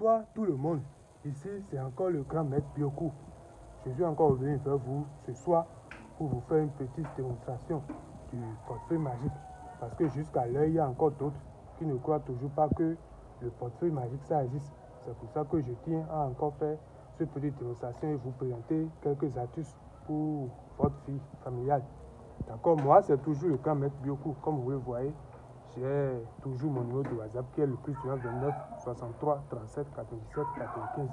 Bonsoir tout le monde. Ici, c'est encore le grand maître Bioku. Je suis encore venu vers vous ce soir pour vous faire une petite démonstration du portefeuille magique. Parce que jusqu'à l'heure, il y a encore d'autres qui ne croient toujours pas que le portefeuille magique, ça existe. C'est pour ça que je tiens à encore faire cette petite démonstration et vous présenter quelques astuces pour votre fille familiale. D'accord Moi, c'est toujours le grand maître Bioku, comme vous le voyez j'ai toujours mon numéro de WhatsApp qui est le plus 29 63 37 97 95.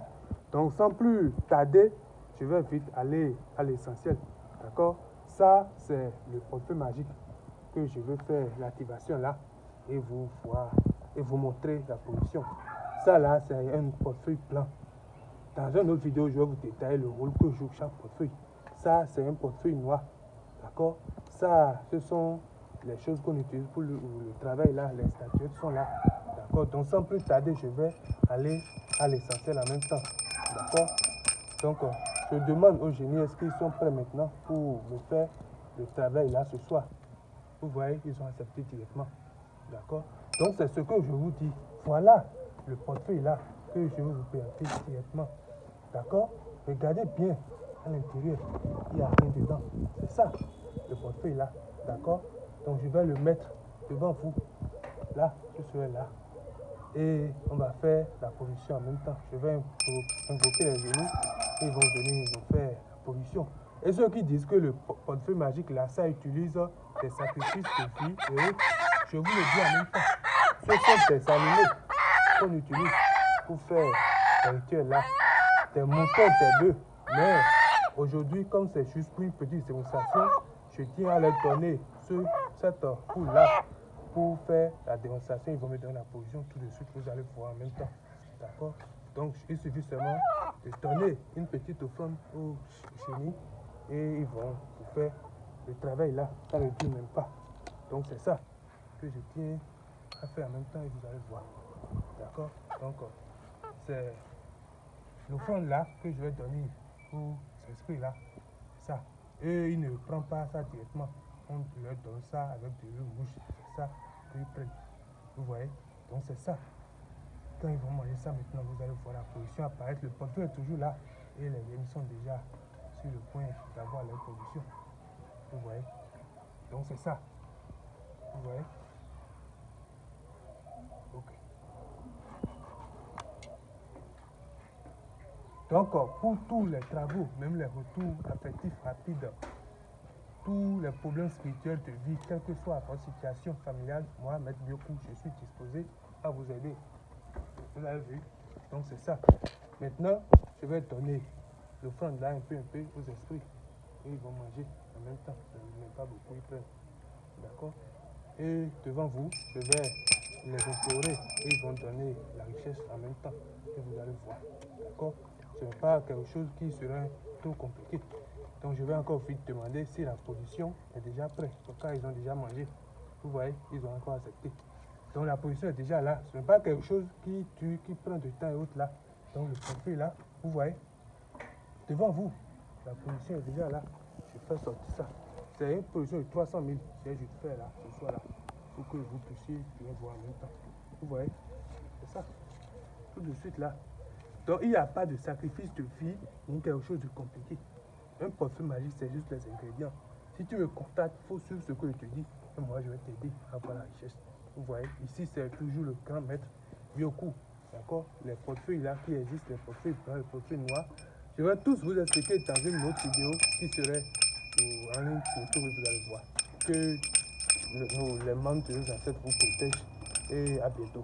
Donc sans plus tarder, je vais vite aller à l'essentiel. D'accord? Ça, c'est le portefeuille magique que je vais faire l'activation là et vous voir et vous montrer la position. Ça là, c'est un portefeuille blanc. Dans une autre vidéo, je vais vous détailler le rôle que joue chaque portefeuille. Ça, c'est un portefeuille noir. D'accord? Ça, ce sont les choses qu'on utilise pour le, travail là, les statuettes sont là. D'accord Donc sans plus tarder, je vais aller à l'essentiel en même temps. D'accord Donc euh, je demande aux génies est-ce qu'ils sont prêts maintenant pour me faire le travail là ce soir? Vous voyez, ils ont accepté directement. D'accord Donc c'est ce que je vous dis. Voilà le portefeuille là que je vais vous présenter directement. D'accord Regardez bien à l'intérieur. Il n'y a rien dedans. C'est ça, le portefeuille là. D'accord donc je vais le mettre devant vous. Là, je serai là. Et on va faire la position en même temps. Je vais invoquer les genoux ils vont venir nous faire la position. Et ceux qui disent que le portefeuille magique, là, ça utilise des sacrifices de vie et je vous le dis en même temps. Ce sont des animaux qu'on utilise pour faire des rituels là. Des moutons, des bœufs. Mais aujourd'hui, comme c'est juste pour une petite démonstration, je tiens à leur donner ce, cette poule-là pour faire la démonstration. Ils vont me donner la position tout de suite. Vous allez voir en même temps. D'accord? Donc, il suffit seulement de donner une petite offrande au chenilles et ils vont vous faire le travail là. Ça ne dit même pas. Donc, c'est ça que je tiens à faire en même temps et vous allez voir. D'accord? Donc, c'est l'offrande là que je vais donner pour cet esprit là. Ça. Et il ne prend pas ça directement on leur donne ça avec l'eau rouge. C'est ça qu'ils prennent. Vous voyez? Donc c'est ça. Quand ils vont manger ça maintenant, vous allez voir la position apparaître. Le portefeuille est toujours là. Et les génies sont déjà sur le point d'avoir leur position. Vous voyez? Donc c'est ça. Vous voyez? Ok. Donc pour tous les travaux, même les retours affectifs rapides, tous les problèmes spirituels de vie, quelle que soit votre situation familiale, moi, Maître Bioku, je suis disposé à vous aider. Vous avez vu Donc c'est ça. Maintenant, je vais donner l'offrande là un peu, un peu aux esprits. Et ils vont manger en même temps. Même pas beaucoup, ils prennent. D'accord? Et devant vous, je vais les implorer et ils vont donner la richesse en même temps. Et vous allez voir. D'accord? Ce n'est pas quelque chose qui serait trop compliqué. Donc je vais encore vite demander si la position est déjà prête. En cas, ils ont déjà mangé. Vous voyez, ils ont encore accepté. Donc la position est déjà là. Ce n'est pas quelque chose qui tue, qui prend du temps et autres là. Donc le profil là, vous voyez, devant vous, la position est déjà là. Je fais sortir ça. C'est une position de 300 000. Je vais faire là, ce soir là, pour que vous puissiez bien voir en même temps. Vous voyez, c'est ça. Tout de suite là. Donc il n'y a pas de sacrifice de vie ni quelque chose de compliqué. Un parfum magique, c'est juste les ingrédients. Si tu me contactes, il faut suivre ce que je te dis. Et moi, je vais t'aider à avoir la richesse. Vous voyez, ici, c'est toujours le grand maître Bioku. D'accord? Les portefeuilles là qui existent, les portefeuilles blancs, les portefeuilles noirs. Je vais tous vous expliquer dans une autre vidéo qui serait en ligne sur vous allez voir. Que les membres de nos ancêtres vous protègent. Et à bientôt.